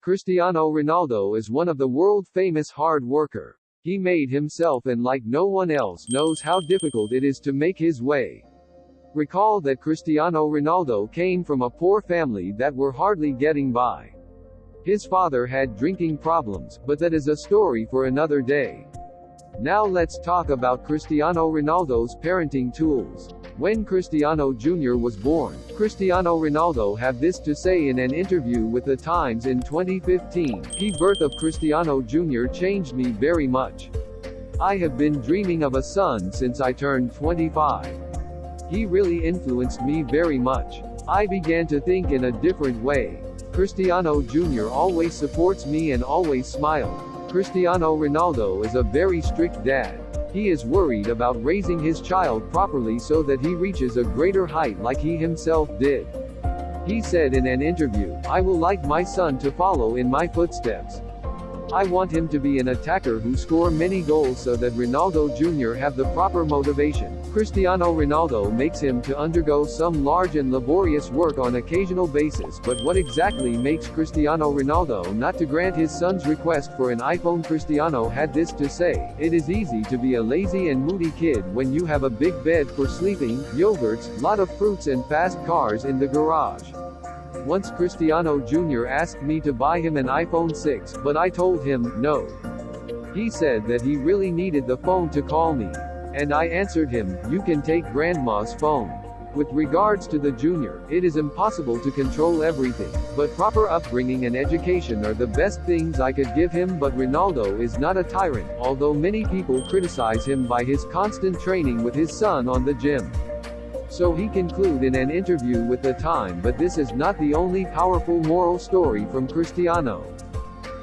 Cristiano Ronaldo is one of the world-famous hard worker. He made himself and like no one else knows how difficult it is to make his way. Recall that Cristiano Ronaldo came from a poor family that were hardly getting by. His father had drinking problems, but that is a story for another day. Now let's talk about Cristiano Ronaldo's parenting tools. When Cristiano Jr. was born, Cristiano Ronaldo had this to say in an interview with The Times in 2015. The birth of Cristiano Jr. changed me very much. I have been dreaming of a son since I turned 25. He really influenced me very much. I began to think in a different way. Cristiano Jr. always supports me and always smiled. Cristiano Ronaldo is a very strict dad. He is worried about raising his child properly so that he reaches a greater height like he himself did. He said in an interview, I will like my son to follow in my footsteps. I want him to be an attacker who score many goals so that Ronaldo Jr. have the proper motivation. Cristiano Ronaldo makes him to undergo some large and laborious work on occasional basis but what exactly makes Cristiano Ronaldo not to grant his son's request for an iPhone Cristiano had this to say, it is easy to be a lazy and moody kid when you have a big bed for sleeping, yogurts, lot of fruits and fast cars in the garage. Once Cristiano Jr. asked me to buy him an iPhone 6, but I told him, no. He said that he really needed the phone to call me. And I answered him, you can take grandma's phone. With regards to the junior, it is impossible to control everything, but proper upbringing and education are the best things I could give him but Ronaldo is not a tyrant, although many people criticize him by his constant training with his son on the gym. So he conclude in an interview with The Time but this is not the only powerful moral story from Cristiano.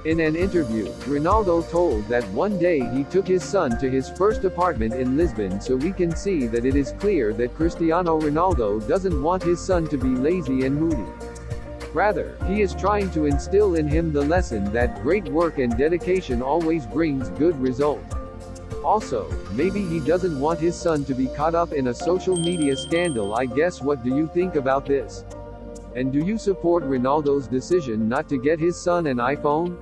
In an interview, Ronaldo told that one day he took his son to his first apartment in Lisbon so we can see that it is clear that Cristiano Ronaldo doesn't want his son to be lazy and moody. Rather, he is trying to instill in him the lesson that great work and dedication always brings good result. Also, maybe he doesn't want his son to be caught up in a social media scandal I guess what do you think about this? And do you support Ronaldo's decision not to get his son an iPhone?